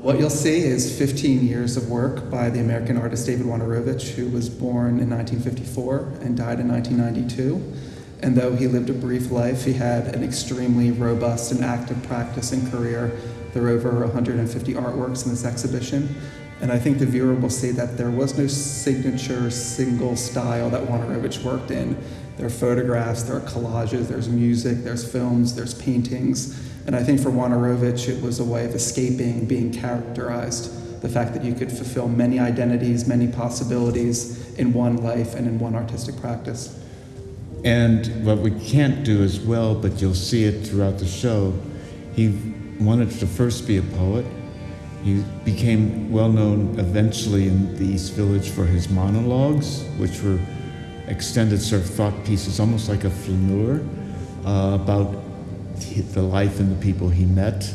What you'll see is 15 years of work by the American artist David Wojnarowicz, who was born in 1954 and died in 1992. And though he lived a brief life, he had an extremely robust and active practice and career. There are over 150 artworks in this exhibition. And I think the viewer will see that there was no signature single style that Wojnarowicz worked in. There are photographs, there are collages, there's music, there's films, there's paintings. And I think for Wojnarowicz, it was a way of escaping being characterized. The fact that you could fulfill many identities, many possibilities in one life and in one artistic practice. And what we can't do as well, but you'll see it throughout the show, he wanted to first be a poet. He became well known eventually in the East Village for his monologues, which were extended sort of thought pieces, almost like a flaneur, uh, about the life and the people he met,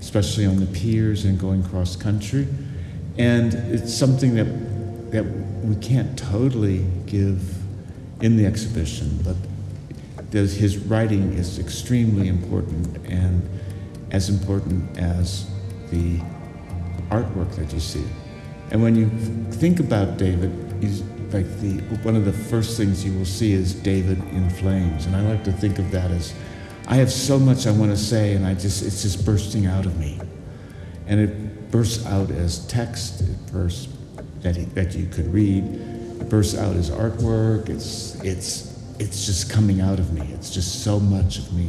especially on the piers and going cross country. And it's something that, that we can't totally give in the exhibition, but his writing is extremely important and as important as the artwork that you see. And when you think about David, he's like the one of the first things you will see is David in flames, and I like to think of that as I have so much I want to say, and I just it's just bursting out of me, and it bursts out as text, it bursts that he, that you could read, it bursts out as artwork. It's it's it's just coming out of me. It's just so much of me.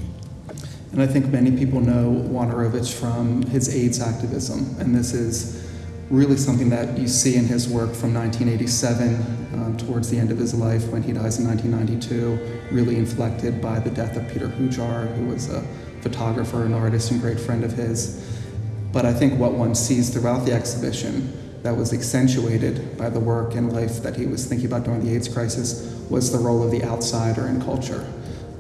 And I think many people know Wojnarowicz from his AIDS activism, and this is really something that you see in his work from 1987 um, towards the end of his life when he dies in 1992, really inflected by the death of Peter Hujar, who was a photographer, an artist, and great friend of his. But I think what one sees throughout the exhibition that was accentuated by the work and life that he was thinking about during the AIDS crisis was the role of the outsider in culture.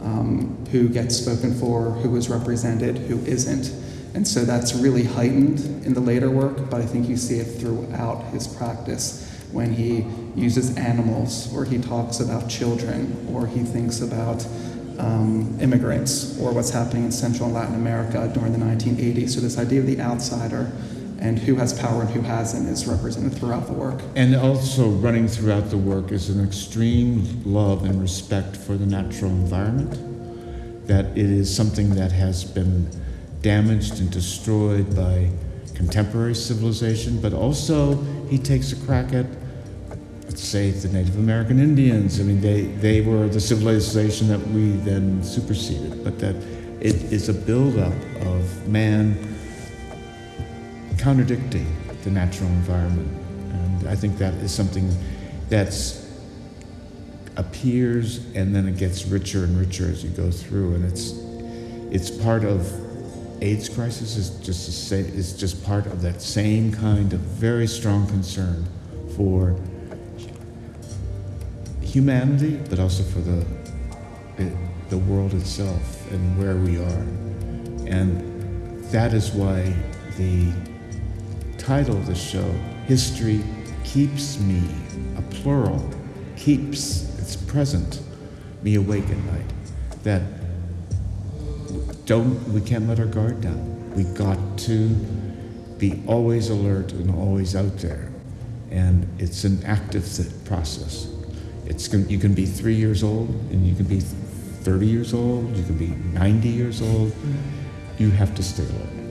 Um, who gets spoken for, who is represented, who isn't. And so that's really heightened in the later work, but I think you see it throughout his practice when he uses animals, or he talks about children, or he thinks about um, immigrants, or what's happening in Central and Latin America during the 1980s. So this idea of the outsider and who has power and who hasn't is represented throughout the work. And also running throughout the work is an extreme love and respect for the natural environment, that it is something that has been damaged and destroyed by contemporary civilization, but also he takes a crack at, let's say, the Native American Indians. I mean, they, they were the civilization that we then superseded, but that it is a buildup of man contradicting the natural environment. And I think that is something that's appears and then it gets richer and richer as you go through. And it's it's part of AIDS crisis is just a say, is just part of that same kind of very strong concern for humanity, but also for the it, the world itself and where we are. And that is why the title of the show, History Keeps Me, a plural, keeps, it's present, me awake at night. That don't, we can't let our guard down. We got to be always alert and always out there. And it's an active process. It's, you can be three years old and you can be 30 years old, you can be 90 years old. You have to stay alert.